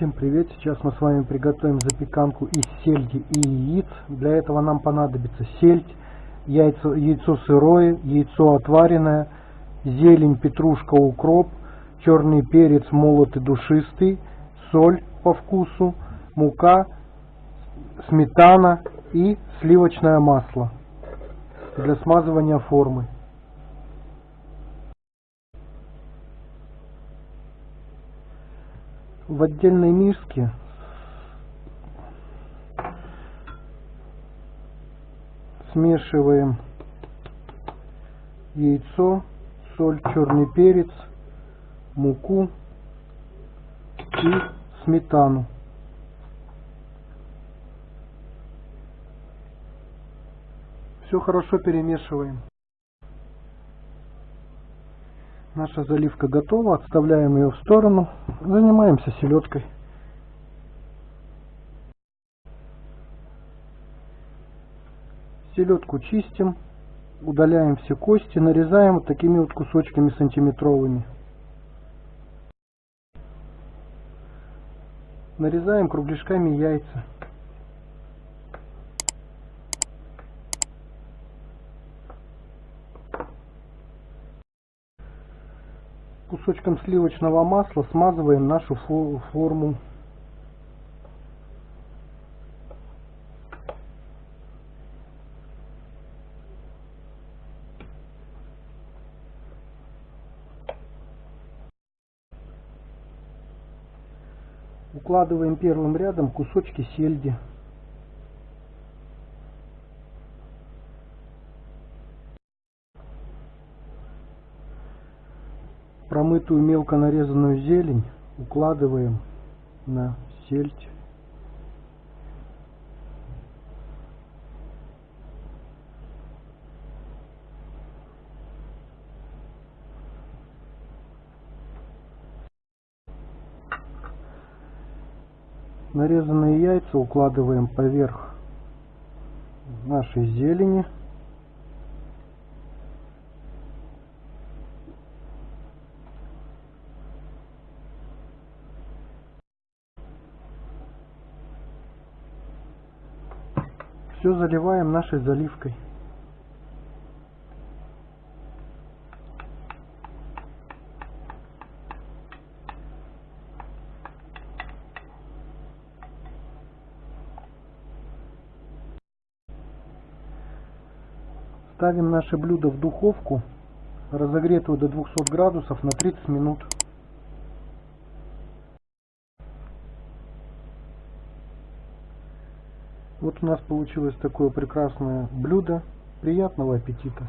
Всем привет! Сейчас мы с вами приготовим запеканку из сельди и яиц. Для этого нам понадобится сельдь, яйцо, яйцо сырое, яйцо отваренное, зелень, петрушка, укроп, черный перец молотый душистый, соль по вкусу, мука, сметана и сливочное масло для смазывания формы. В отдельной миске смешиваем яйцо, соль, черный перец, муку и сметану. Все хорошо перемешиваем. Наша заливка готова, отставляем ее в сторону, занимаемся селедкой. Селедку чистим, удаляем все кости, нарезаем вот такими вот кусочками сантиметровыми. Нарезаем кругляшками яйца. Кусочком сливочного масла смазываем нашу форму. Укладываем первым рядом кусочки сельди. Промытую мелко нарезанную зелень укладываем на сельдь. Нарезанные яйца укладываем поверх нашей зелени. Все заливаем нашей заливкой. Ставим наше блюдо в духовку, разогретую до 200 градусов на 30 минут. Вот у нас получилось такое прекрасное блюдо. Приятного аппетита!